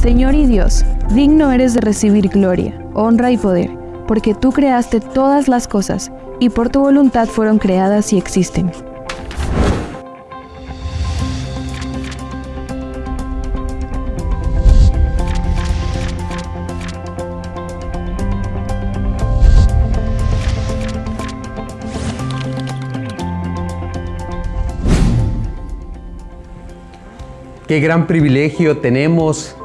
Señor y Dios, digno eres de recibir gloria, honra y poder, porque tú creaste todas las cosas, y por tu voluntad fueron creadas y existen. Qué gran privilegio tenemos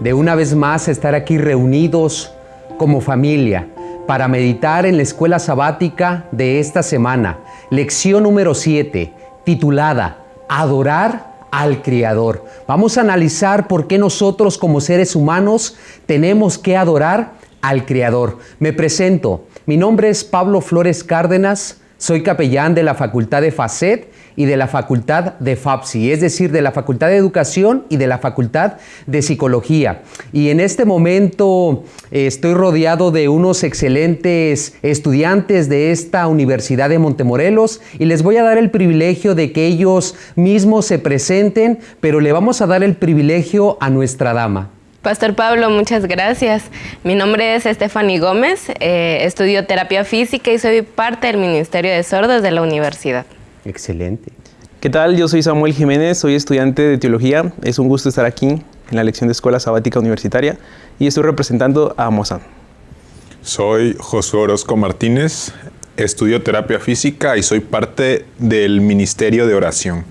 de una vez más estar aquí reunidos como familia para meditar en la escuela sabática de esta semana, lección número 7, titulada Adorar al Creador. Vamos a analizar por qué nosotros como seres humanos tenemos que adorar al Creador. Me presento, mi nombre es Pablo Flores Cárdenas, soy capellán de la Facultad de FACET y de la Facultad de FAPSI, es decir, de la Facultad de Educación y de la Facultad de Psicología. Y en este momento eh, estoy rodeado de unos excelentes estudiantes de esta Universidad de Montemorelos y les voy a dar el privilegio de que ellos mismos se presenten, pero le vamos a dar el privilegio a nuestra dama. Pastor Pablo, muchas gracias. Mi nombre es Stephanie Gómez, eh, estudio terapia física y soy parte del Ministerio de Sordos de la universidad. Excelente. ¿Qué tal? Yo soy Samuel Jiménez, soy estudiante de teología. Es un gusto estar aquí en la lección de Escuela Sabática Universitaria y estoy representando a Mozán. Soy Josué Orozco Martínez, estudio terapia física y soy parte del Ministerio de Oración.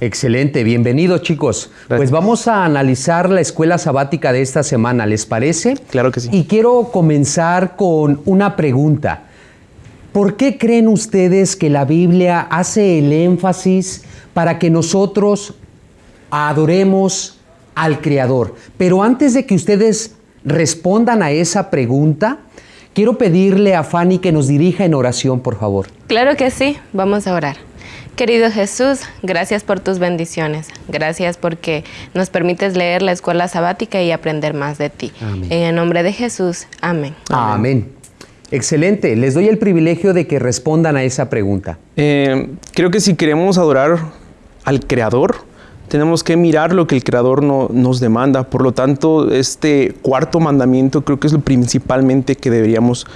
Excelente, bienvenidos chicos. Pues vamos a analizar la escuela sabática de esta semana, ¿les parece? Claro que sí. Y quiero comenzar con una pregunta. ¿Por qué creen ustedes que la Biblia hace el énfasis para que nosotros adoremos al Creador? Pero antes de que ustedes respondan a esa pregunta, quiero pedirle a Fanny que nos dirija en oración, por favor. Claro que sí, vamos a orar. Querido Jesús, gracias por tus bendiciones. Gracias porque nos permites leer la escuela sabática y aprender más de ti. Amén. En el nombre de Jesús, amén. Amén. Excelente. Les doy el privilegio de que respondan a esa pregunta. Eh, creo que si queremos adorar al Creador, tenemos que mirar lo que el Creador no- nos demanda. Por lo tanto, este cuarto mandamiento creo que es lo principalmente que deberíamos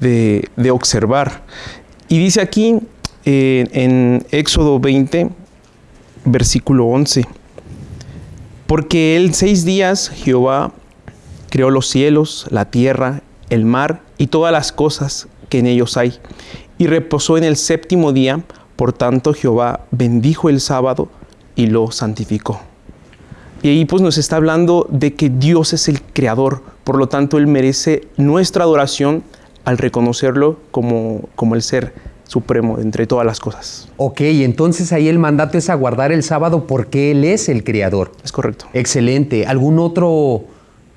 de, observar. Y dice aquí eh, en Éxodo 20, versículo 11, porque él seis días Jehová creó los cielos, la tierra, el mar y todas las cosas que en ellos hay, y reposó en el séptimo día, por tanto Jehová bendijo el sábado y lo santificó. Y ahí pues nos está hablando de que Dios es el creador, por lo tanto Él merece nuestra adoración al reconocerlo como, como el ser supremo entre todas las cosas. Ok, entonces ahí el mandato es aguardar el sábado porque Él es el Creador. Es correcto. Excelente. ¿Algún otro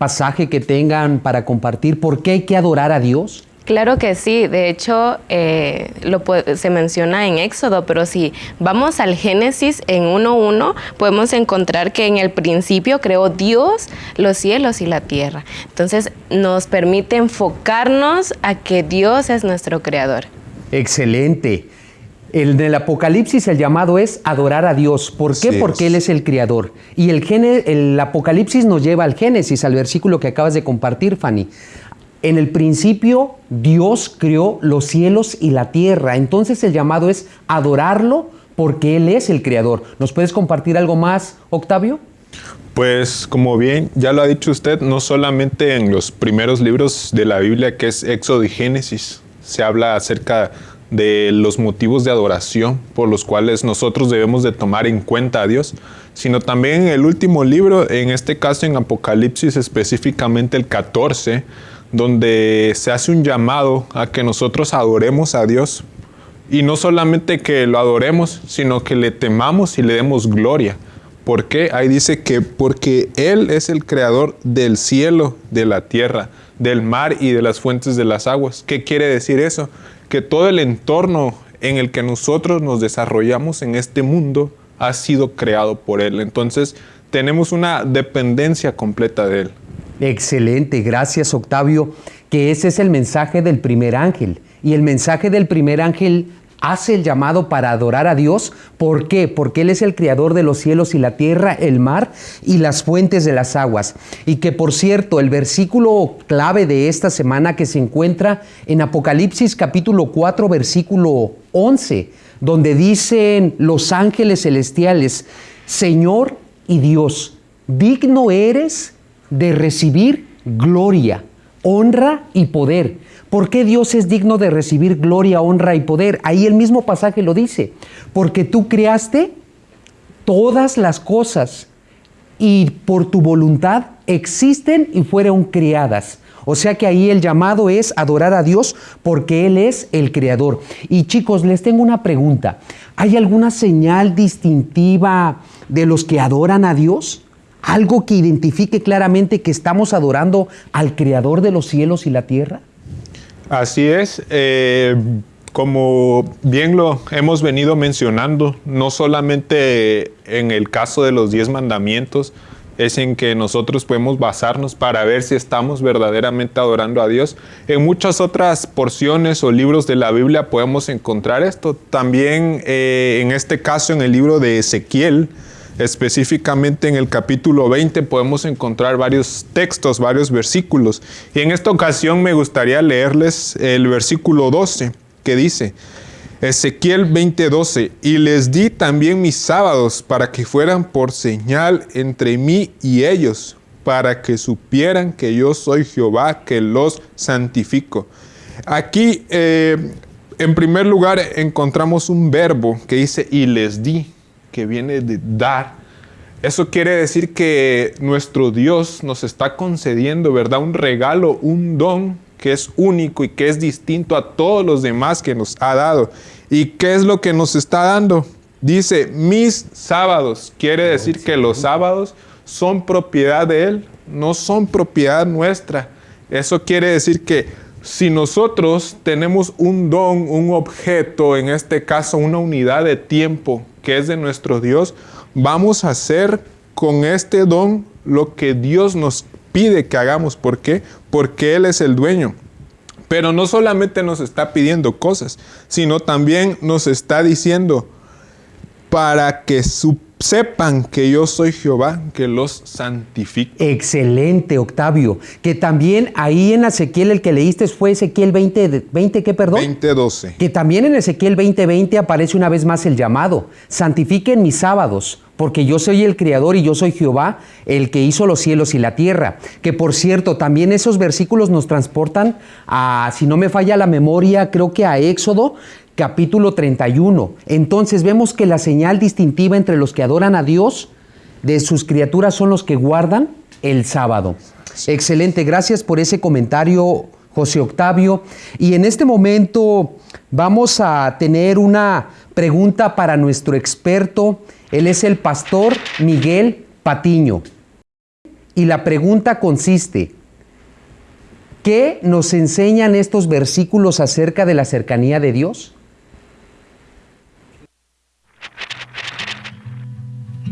pasaje que tengan para compartir? ¿Por qué hay que adorar a Dios? Claro que sí, de hecho eh, lo se menciona en Éxodo, pero si vamos al Génesis en 1.1, podemos encontrar que en el principio creó Dios los cielos y la tierra. Entonces nos permite enfocarnos a que Dios es nuestro creador. Excelente. El del Apocalipsis el llamado es adorar a Dios. ¿Por qué? Porque. Él es el Creador. Y el, Gene- el Apocalipsis nos lleva al Génesis, al versículo que acabas de compartir, Fanny. En el principio Dios creó los cielos y la tierra. Entonces el llamado es adorarlo porque Él es el Creador. ¿Nos puedes compartir algo más, Octavio? Pues como bien ya lo ha dicho usted, no solamente en los primeros libros de la Biblia que es Éxodo y Génesis, se habla acerca de los motivos de adoración por los cuales nosotros debemos de tomar en cuenta a Dios, sino también en el último libro, en este caso en Apocalipsis específicamente el 14, donde se hace un llamado a que nosotros adoremos a Dios y no solamente que lo adoremos, sino que le temamos y le demos gloria. ¿Por qué? Ahí dice que porque Él es el creador del cielo, de la tierra, del mar y de las fuentes de las aguas. ¿Qué quiere decir eso? Que todo el entorno en el que nosotros nos desarrollamos en este mundo ha sido creado por Él. Entonces tenemos una dependencia completa de Él. Excelente, gracias Octavio, que ese es el mensaje del primer ángel. Y el mensaje del primer ángel hace el llamado para adorar a Dios. ¿Por qué? Porque Él es el creador de los cielos y la tierra, el mar y las fuentes de las aguas. Y que por cierto, el versículo clave de esta semana que se encuentra en Apocalipsis capítulo 4, versículo 11, donde dicen los ángeles celestiales, Señor y Dios, digno eres de recibir gloria, honra y poder ¿Por qué Dios es digno de recibir gloria, honra y poder? Ahí el mismo pasaje lo dice. Porque tú creaste todas las cosas y por tu voluntad existen y fueron creadas. O sea que ahí el llamado es adorar a Dios porque Él es el creador. Y chicos, les tengo una pregunta. ¿Hay alguna señal distintiva de los que adoran a Dios? ¿Algo que identifique claramente que estamos adorando al creador de los cielos y la tierra? Así es. Eh, como bien lo hemos venido mencionando, no solamente en el caso de los diez mandamientos, es en que nosotros podemos basarnos para ver si estamos verdaderamente adorando a Dios. En muchas otras porciones o libros de la Biblia podemos encontrar esto. También eh, en este caso en el libro de Ezequiel, Específicamente en el capítulo 20 podemos encontrar varios textos, varios versículos. Y en esta ocasión me gustaría leerles el versículo 12 que dice, Ezequiel 20:12, y les di también mis sábados para que fueran por señal entre mí y ellos, para que supieran que yo soy Jehová, que los santifico. Aquí, eh, en primer lugar, encontramos un verbo que dice, y les di que viene de dar. Eso quiere decir que nuestro Dios nos está concediendo, ¿verdad? Un regalo, un don que es único y que es distinto a todos los demás que nos ha dado. ¿Y qué es lo que nos está dando? Dice, mis sábados. Quiere decir que los sábados son propiedad de Él, no son propiedad nuestra. Eso quiere decir que si nosotros tenemos un don, un objeto, en este caso una unidad de tiempo que es de nuestro Dios, vamos a hacer con este don lo que Dios nos pide que hagamos. ¿Por qué? Porque Él es el dueño. Pero no solamente nos está pidiendo cosas, sino también nos está diciendo para que su sepan que yo soy Jehová, que los santifico. Excelente, Octavio. Que también ahí en Ezequiel el que leíste fue Ezequiel 20, 20 ¿qué perdón? 20:12. Que también en Ezequiel 20:20 aparece una vez más el llamado, santifiquen mis sábados, porque yo soy el Creador y yo soy Jehová, el que hizo los cielos y la tierra. Que por cierto, también esos versículos nos transportan a, si no me falla la memoria, creo que a Éxodo, capítulo 31. Entonces vemos que la señal distintiva entre los que adoran a Dios de sus criaturas son los que guardan el sábado. Excelente, gracias por ese comentario, José Octavio. Y en este momento vamos a tener una pregunta para nuestro experto. Él es el pastor Miguel Patiño. Y la pregunta consiste, ¿qué nos enseñan estos versículos acerca de la cercanía de Dios?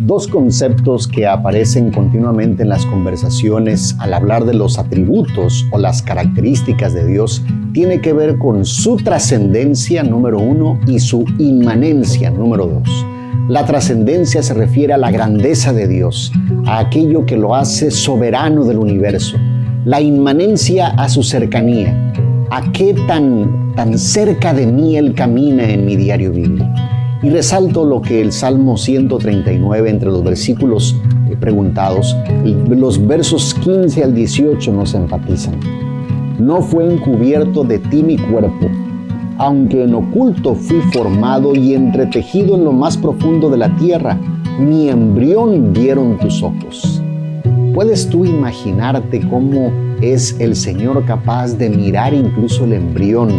Dos conceptos que aparecen continuamente en las conversaciones al hablar de los atributos o las características de Dios tiene que ver con su trascendencia número uno y su inmanencia número dos. La trascendencia se refiere a la grandeza de Dios, a aquello que lo hace soberano del universo. La inmanencia a su cercanía, a qué tan, tan cerca de mí Él camina en mi diario vivir. Y resalto lo que el Salmo 139, entre los versículos eh, preguntados, los versos 15 al 18 nos enfatizan. No fue encubierto de ti mi cuerpo, aunque en oculto fui formado y entretejido en lo más profundo de la tierra, mi embrión vieron tus ojos. ¿Puedes tú imaginarte cómo es el Señor capaz de mirar incluso el embrión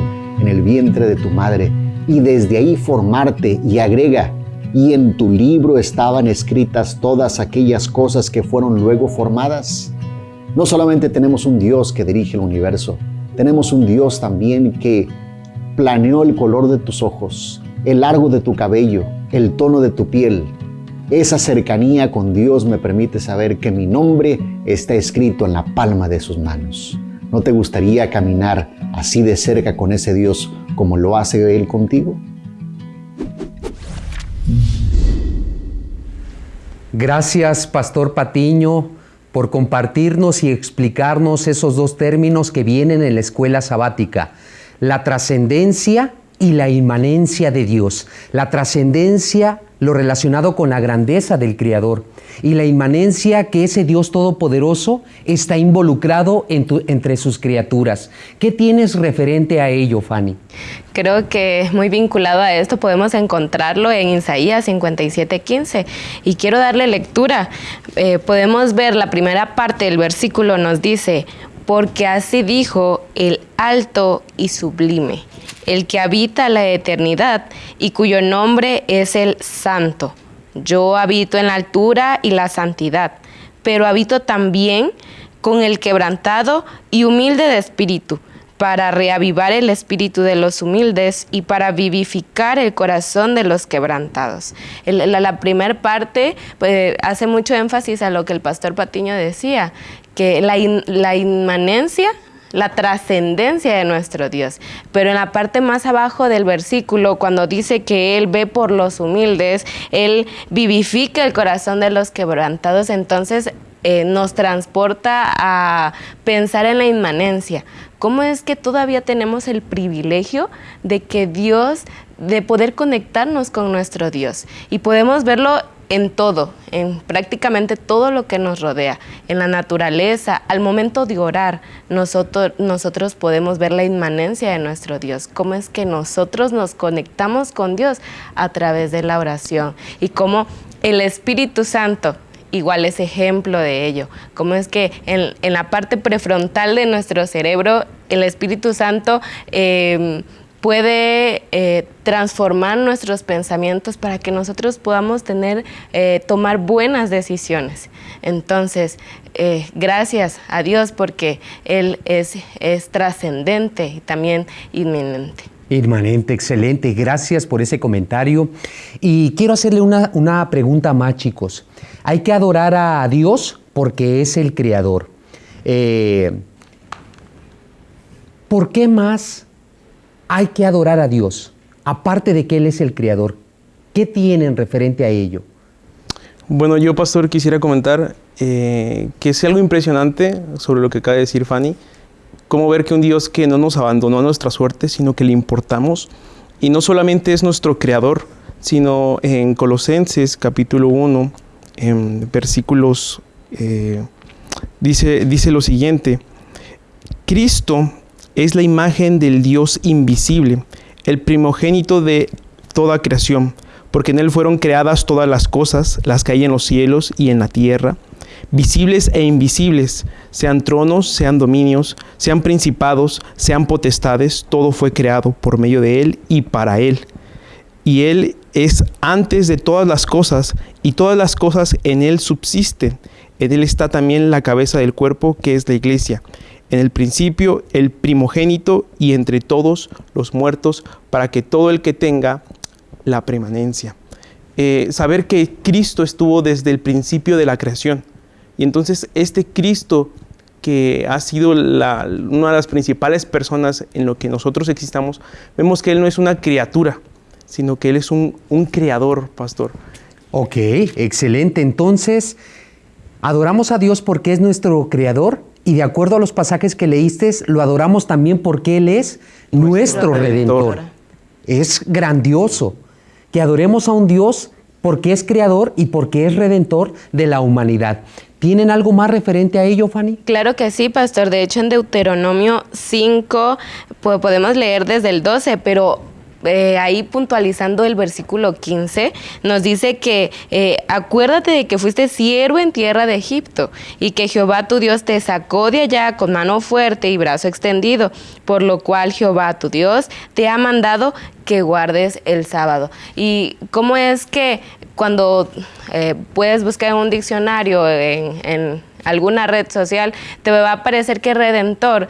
en el vientre de tu madre y desde ahí formarte y agrega, y en tu libro estaban escritas todas aquellas cosas que fueron luego formadas. No solamente tenemos un Dios que dirige el universo, tenemos un Dios también que planeó el color de tus ojos, el largo de tu cabello, el tono de tu piel. Esa cercanía con Dios me permite saber que mi nombre está escrito en la palma de sus manos. ¿No te gustaría caminar así de cerca con ese Dios como lo hace Él contigo? Gracias, Pastor Patiño, por compartirnos y explicarnos esos dos términos que vienen en la escuela sabática, la trascendencia y la inmanencia de Dios, la trascendencia lo relacionado con la grandeza del Creador, y la inmanencia que ese Dios todopoderoso está involucrado entre sus criaturas. ¿Qué tienes referente a ello, Fanny? Creo que muy vinculado a esto podemos encontrarlo en Isaías 57:15 y quiero darle lectura. Eh, podemos ver la primera parte del versículo nos dice, porque así dijo el alto y sublime, el que habita la eternidad y cuyo nombre es el santo. Yo habito en la altura y la santidad, pero habito también con el quebrantado y humilde de espíritu, para reavivar el espíritu de los humildes y para vivificar el corazón de los quebrantados. la, primera parte pues, hace mucho énfasis a lo que el pastor Patiño decía, que la, la inmanencia la trascendencia de nuestro Dios. Pero en la parte más abajo del versículo, cuando dice que Él ve por los humildes, Él vivifica el corazón de los quebrantados, entonces eh, nos transporta a pensar en la inmanencia. ¿Cómo es que todavía tenemos el privilegio de que Dios, de poder conectarnos con nuestro Dios? Y podemos verlo en todo, en prácticamente todo lo que nos rodea, en la naturaleza, al momento de orar, nosotros, nosotros podemos ver la inmanencia de nuestro Dios, cómo es que nosotros nos conectamos con Dios a través de la oración y cómo el Espíritu Santo igual es ejemplo de ello. Cómo es que en, la parte prefrontal de nuestro cerebro, el Espíritu Santo eh, puede eh, transformar nuestros pensamientos para que nosotros podamos tener, eh, tomar buenas decisiones. Entonces, eh, gracias a Dios porque Él es, es trascendente y también inminente. Inmanente, excelente. Gracias por ese comentario. Y quiero hacerle una, una pregunta más, chicos. Hay que adorar a Dios porque es el Creador. ¿Por qué más hay que adorar a Dios, aparte de que Él es el Creador. ¿Qué tienen referente a ello? Bueno, yo, pastor, quisiera comentar eh, que es algo impresionante sobre lo que acaba de decir Fanny, cómo ver que un Dios que no nos abandonó a nuestra suerte, sino que le importamos, y no solamente es nuestro Creador, sino en Colosenses capítulo 1, en versículos, eh, dice, dice lo siguiente, Cristo es la imagen del Dios invisible, el primogénito de toda creación, porque en Él fueron creadas todas las cosas, las que hay en los cielos y en la tierra, visibles e invisibles, sean tronos, sean dominios, sean principados, sean potestades, todo fue creado por medio de Él y para Él. Y Él es antes de todas las cosas, y todas las cosas en Él subsisten. En Él está también la cabeza del cuerpo, que es la iglesia en el principio el primogénito y entre todos los muertos, para que todo el que tenga la permanencia. Eh, saber que Cristo estuvo desde el principio de la creación. Y entonces este Cristo que ha sido una de las principales personas en lo que nosotros existamos, vemos que Él no es una criatura, sino que Él es un, un creador, pastor. Ok, excelente. Entonces, adoramos a Dios porque es nuestro creador y de acuerdo a los pasajes que leíste, lo adoramos también porque Él es nuestro, redentor. Es grandioso que adoremos a un Dios porque es creador y porque es redentor de la humanidad. ¿Tienen algo más referente a ello, Fanny? Claro que sí, pastor. De hecho, en Deuteronomio 5 pues, podemos leer desde el 12, pero eh, ahí puntualizando el versículo 15, nos dice que eh, acuérdate de que fuiste siervo en tierra de Egipto y que Jehová tu Dios te sacó de allá con mano fuerte y brazo extendido, por lo cual Jehová tu Dios te ha mandado que guardes el sábado. ¿Y cómo es que cuando eh, puedes buscar en un diccionario, en, alguna red social, te va a parecer que redentor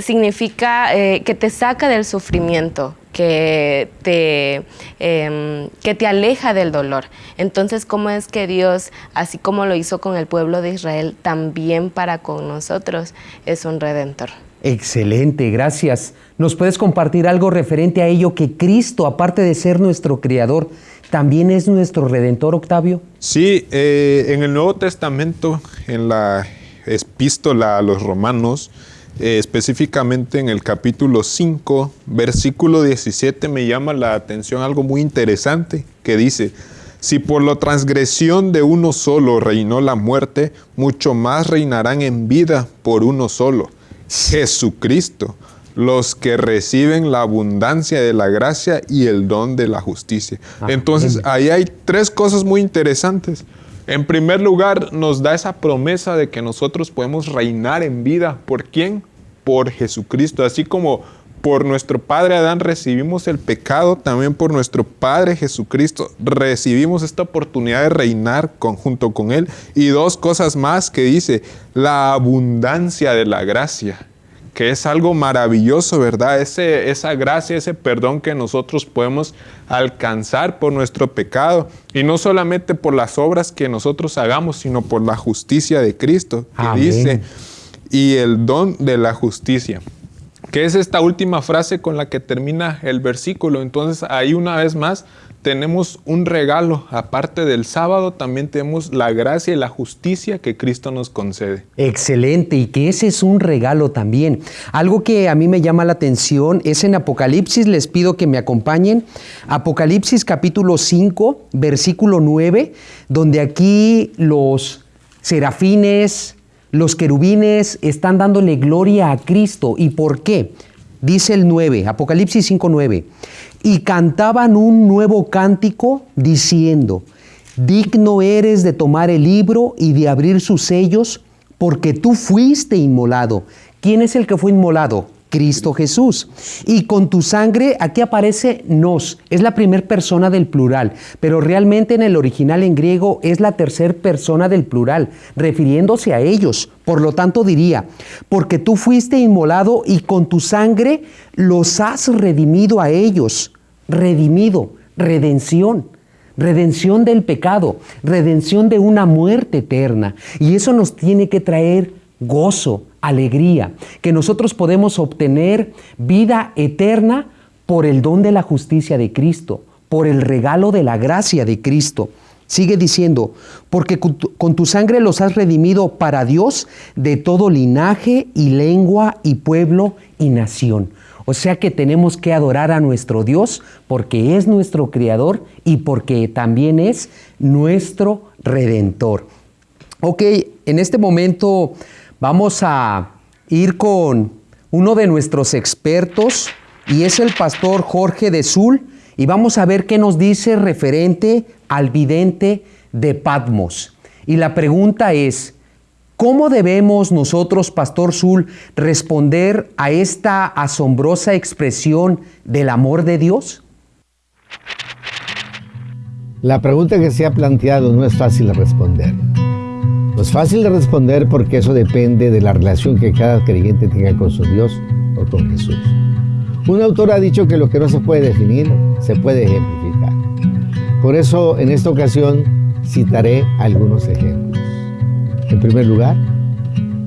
significa que te saca del sufrimiento, que te, em, que te aleja del dolor. Entonces, ¿cómo es que Dios, así como lo hizo con el pueblo de Israel, también para con nosotros es un redentor? Excelente, gracias. ¿Nos puedes compartir algo referente a ello que Cristo, aparte de ser nuestro Creador, también es nuestro redentor, Octavio? Sí, eh, en el Nuevo Testamento, en la epístola a los romanos, eh, específicamente en el capítulo 5, versículo 17, me llama la atención algo muy interesante que dice, si por la transgresión de uno solo reinó la muerte, mucho más reinarán en vida por uno solo, Jesucristo, los que reciben la abundancia de la gracia y el don de la justicia. Entonces, ahí hay tres cosas muy interesantes. En primer lugar, nos da esa promesa de que nosotros podemos reinar en vida. ¿Por quién? Por Jesucristo. Así como por nuestro Padre Adán recibimos el pecado, también por nuestro Padre Jesucristo recibimos esta oportunidad de reinar junto con Él. Y dos cosas más que dice, la abundancia de la gracia, que es algo maravilloso, ¿verdad? Ese, esa gracia, ese perdón que nosotros podemos alcanzar por nuestro pecado. Y no solamente por las obras que nosotros hagamos, sino por la justicia de Cristo, que dice, y el don de la justicia que es esta última frase con la que termina el versículo. Entonces ahí una vez más tenemos un regalo, aparte del sábado, también tenemos la gracia y la justicia que Cristo nos concede. Excelente, y que ese es un regalo también. Algo que a mí me llama la atención es en Apocalipsis, les pido que me acompañen, Apocalipsis capítulo 5, versículo 9, donde aquí los serafines, los querubines están dándole gloria a Cristo. ¿Y por qué? Dice el 9, Apocalipsis 5:9. Y cantaban un nuevo cántico diciendo, digno eres de tomar el libro y de abrir sus sellos, porque tú fuiste inmolado. ¿Quién es el que fue inmolado? Cristo Jesús. Y con tu sangre, aquí aparece nos, es la primera persona del plural, pero realmente en el original en griego es la tercera persona del plural, refiriéndose a ellos. Por lo tanto diría, porque tú fuiste inmolado y con tu sangre los has redimido a ellos. Redimido, redención redención del pecado, redención de una muerte eterna. Y eso nos tiene que traer gozo, alegría, que nosotros podemos obtener vida eterna por el don de la justicia de Cristo, por el regalo de la gracia de Cristo. Sigue diciendo, porque con tu sangre los has redimido para Dios de todo linaje y lengua y pueblo y nación. O sea que tenemos que adorar a nuestro Dios porque es nuestro Creador y porque también es nuestro Redentor. Ok, en este momento Vamos a ir con uno de nuestros expertos y es el pastor Jorge de Sul y vamos a ver qué nos dice referente al vidente de Patmos. Y la pregunta es, ¿cómo debemos nosotros, Pastor Sul, responder a esta asombrosa expresión del amor de Dios? La pregunta que se ha planteado no es fácil de responder. No es fácil de responder porque eso depende de la relación que cada creyente tenga con su Dios o con Jesús. Un autor ha dicho que lo que no se puede definir se puede ejemplificar. Por eso en esta ocasión citaré algunos ejemplos. En primer lugar,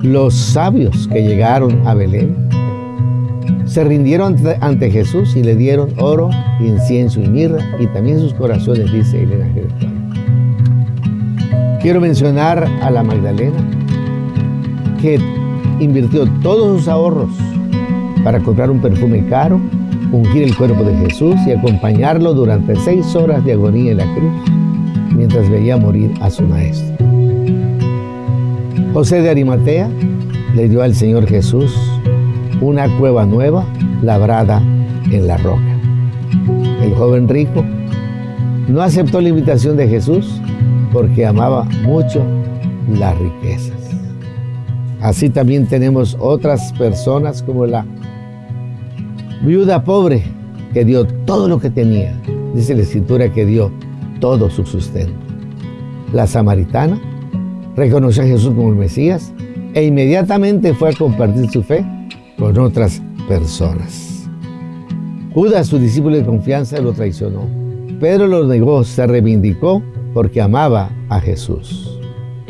los sabios que llegaron a Belén se rindieron ante, Jesús y le dieron oro, incienso y mirra y también sus corazones, dice Elena Gertrude. Quiero mencionar a la Magdalena, que invirtió todos sus ahorros para comprar un perfume caro, ungir el cuerpo de Jesús y acompañarlo durante seis horas de agonía en la cruz, mientras veía morir a su maestro. José de Arimatea le dio al Señor Jesús una cueva nueva labrada en la roca. El joven rico no aceptó la invitación de Jesús porque amaba mucho las riquezas. Así también tenemos otras personas como la viuda pobre que dio todo lo que tenía. Dice la escritura que dio todo su sustento. La samaritana reconoció a Jesús como el Mesías e inmediatamente fue a compartir su fe con otras personas. Judas, su discípulo de confianza, lo traicionó. Pedro lo negó, se reivindicó porque amaba a Jesús.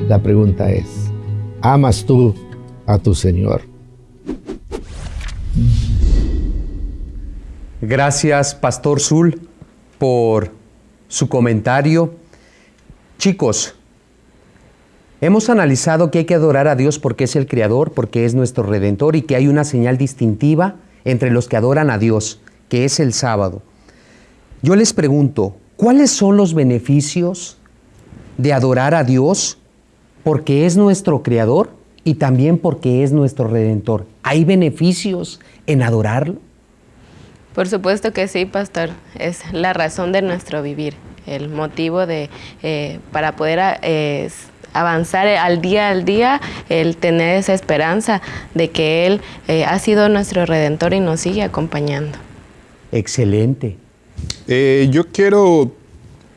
La pregunta es, ¿amas tú a tu Señor? Gracias, Pastor Zul, por su comentario. Chicos, hemos analizado que hay que adorar a Dios porque es el Creador, porque es nuestro Redentor y que hay una señal distintiva entre los que adoran a Dios, que es el sábado. Yo les pregunto, ¿cuáles son los beneficios de adorar a Dios porque es nuestro Creador y también porque es nuestro Redentor? ¿Hay beneficios en adorarlo? Por supuesto que sí, pastor. Es la razón de nuestro vivir, el motivo de eh, para poder eh, avanzar al día al día, el tener esa esperanza de que Él eh, ha sido nuestro redentor y nos sigue acompañando. Excelente. yo quiero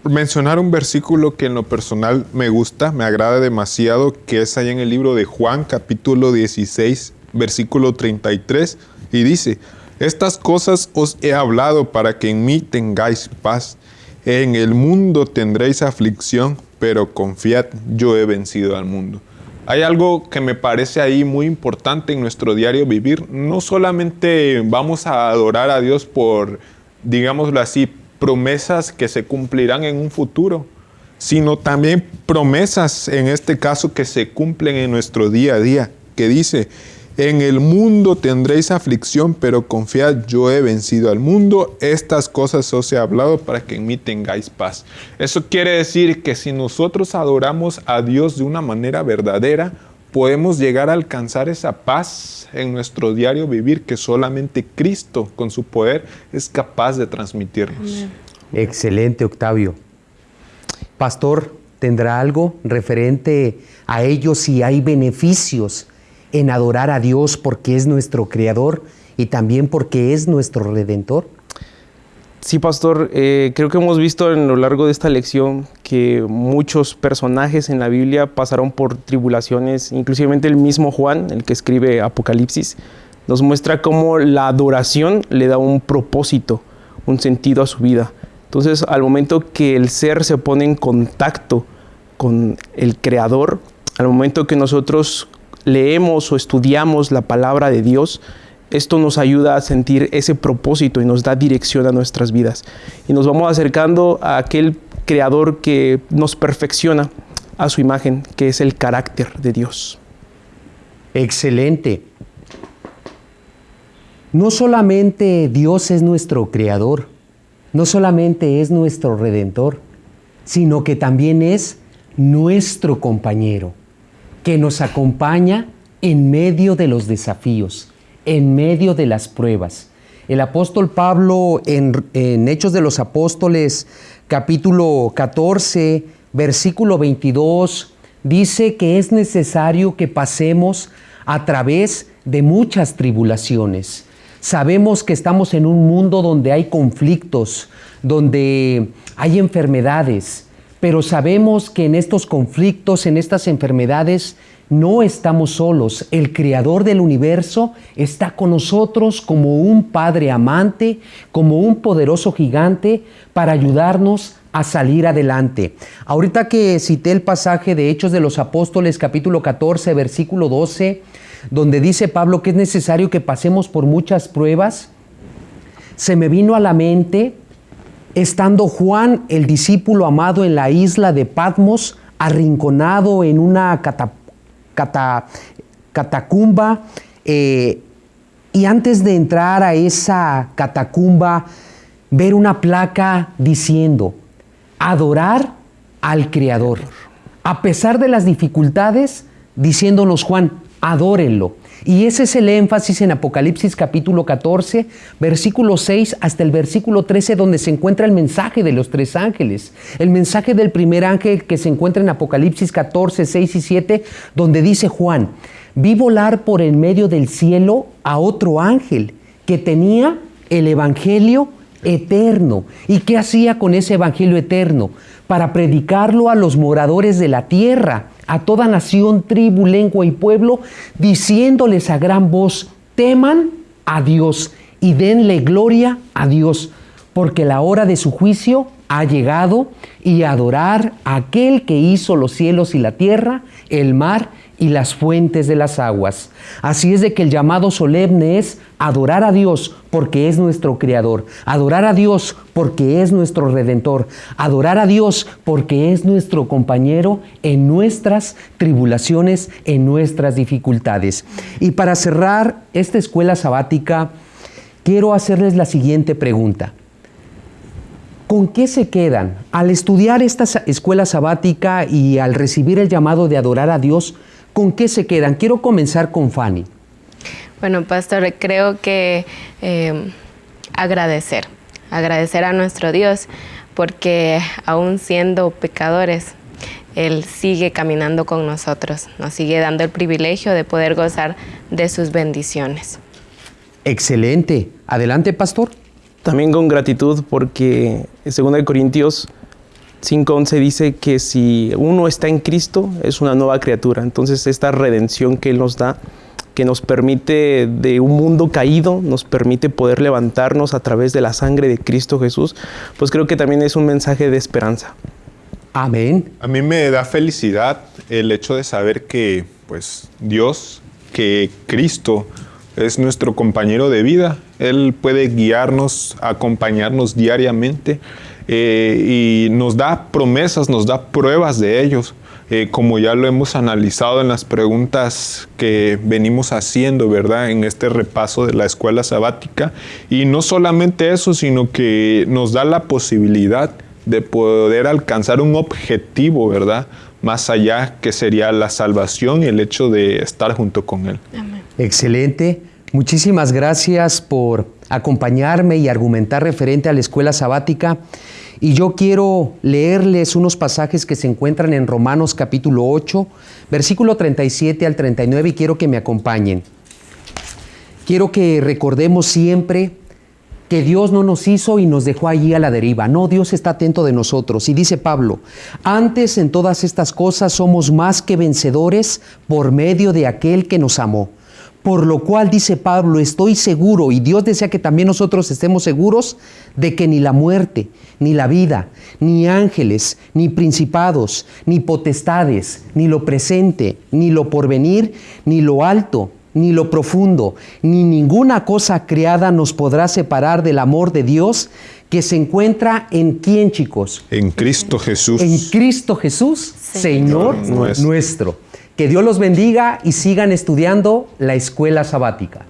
mencionar un versículo que en lo personal me gusta, me agrada demasiado, que es ahí en el libro de Juan, capítulo 16, versículo 33, y dice, estas cosas os he hablado para que en mí tengáis paz. En el mundo tendréis aflicción, pero confiad, yo he vencido al mundo. Hay algo que me parece ahí muy importante en nuestro diario vivir. No solamente vamos a adorar a Dios por, digámoslo así, promesas que se cumplirán en un futuro, sino también promesas, en este caso, que se cumplen en nuestro día a día, que dice, en el mundo tendréis aflicción, pero confiad, yo he vencido al mundo. Estas cosas os he hablado para que en mí tengáis paz. Eso quiere decir que si nosotros adoramos a Dios de una manera verdadera, podemos llegar a alcanzar esa paz en nuestro diario vivir que solamente Cristo con su poder es capaz de transmitirnos. Excelente, Octavio. Pastor, ¿tendrá algo referente a ello si hay beneficios en adorar a Dios porque es nuestro Creador y también porque es nuestro Redentor? Sí, pastor, eh, creo que hemos visto a lo largo de esta lección que muchos personajes en la Biblia pasaron por tribulaciones, inclusive el mismo Juan, el que escribe Apocalipsis, nos muestra cómo la adoración le da un propósito, un sentido a su vida. Entonces, al momento que el ser se pone en contacto con el Creador, al momento que nosotros leemos o estudiamos la palabra de Dios, esto nos ayuda a sentir ese propósito y nos da dirección a nuestras vidas. Y nos vamos acercando a aquel creador que nos perfecciona a su imagen, que es el carácter de Dios. Excelente. No solamente Dios es nuestro creador, no solamente es nuestro redentor, sino que también es nuestro compañero que nos acompaña en medio de los desafíos, en medio de las pruebas. El apóstol Pablo en, Hechos de los Apóstoles capítulo 14, versículo 22, dice que es necesario que pasemos a través de muchas tribulaciones. Sabemos que estamos en un mundo donde hay conflictos, donde hay enfermedades, pero sabemos que en estos conflictos, en estas enfermedades, no estamos solos. El creador del universo está con nosotros como un padre amante, como un poderoso gigante para ayudarnos a salir adelante. Ahorita que cité el pasaje de Hechos de los Apóstoles capítulo 14 versículo 12, donde dice Pablo que es necesario que pasemos por muchas pruebas, se me vino a la mente estando Juan, el discípulo amado, en la isla de Patmos, arrinconado en una catacumba, eh, y antes de entrar a esa catacumba, ver una placa diciendo, adorar al Creador. A pesar de las dificultades, diciéndonos Juan, adórenlo. Y ese es el énfasis en Apocalipsis capítulo 14, versículo 6 hasta el versículo 13, donde se encuentra el mensaje de los tres ángeles. El mensaje del primer ángel que se encuentra en Apocalipsis 14, 6 y 7, donde dice Juan, vi volar por en medio del cielo a otro ángel que tenía el Evangelio eterno. ¿Y qué hacía con ese Evangelio eterno? Para predicarlo a los moradores de la tierra a toda nación, tribu, lengua y pueblo, diciéndoles a gran voz, teman a Dios y denle gloria a Dios, porque la hora de su juicio ha llegado y adorar a aquel que hizo los cielos y la tierra, el mar y las fuentes de las aguas. Así es de que el llamado solemne es adorar a Dios porque es nuestro Creador, adorar a Dios porque es nuestro redentor. Adorar a Dios porque es nuestro compañero en nuestras tribulaciones, en nuestras dificultades. Y para cerrar esta escuela sabática, quiero hacerles la siguiente pregunta. ¿Con qué se quedan al estudiar esta escuela sabática y al recibir el llamado de adorar a Dios? ¿Con qué se quedan? Quiero comenzar con Fanny. Bueno, pastor, creo que eh, agradecer, agradecer a nuestro Dios, porque aún siendo pecadores, Él sigue caminando con nosotros, nos sigue dando el privilegio de poder gozar de sus bendiciones. Excelente. Adelante, pastor. También con gratitud porque en 2 Corintios 5.11 dice que si uno está en Cristo es una nueva criatura. Entonces esta redención que Él nos da, que nos permite de un mundo caído, nos permite poder levantarnos a través de la sangre de Cristo Jesús, pues creo que también es un mensaje de esperanza. Amén. A mí me da felicidad el hecho de saber que pues Dios, que Cristo es nuestro compañero de vida. Él puede guiarnos, acompañarnos diariamente eh, y nos da promesas, nos da pruebas de ellos. Eh, como ya lo hemos analizado en las preguntas que venimos haciendo, ¿verdad? En este repaso de la escuela sabática. Y no solamente eso, sino que nos da la posibilidad de poder alcanzar un objetivo, ¿verdad? Más allá que sería la salvación y el hecho de estar junto con Él. Amén. Excelente. Muchísimas gracias por acompañarme y argumentar referente a la escuela sabática. Y yo quiero leerles unos pasajes que se encuentran en Romanos capítulo 8, versículo 37 al 39 y quiero que me acompañen. Quiero que recordemos siempre que Dios no nos hizo y nos dejó allí a la deriva. No, Dios está atento de nosotros. Y dice Pablo, antes en todas estas cosas somos más que vencedores por medio de aquel que nos amó. Por lo cual dice Pablo, estoy seguro, y Dios desea que también nosotros estemos seguros, de que ni la muerte, ni la vida, ni ángeles, ni principados, ni potestades, ni lo presente, ni lo porvenir, ni lo alto, ni lo profundo, ni ninguna cosa creada nos podrá separar del amor de Dios que se encuentra en quién, chicos? En Cristo Jesús. En Cristo Jesús, Señor, nuestro. Que Dios los bendiga y sigan estudiando la escuela sabática.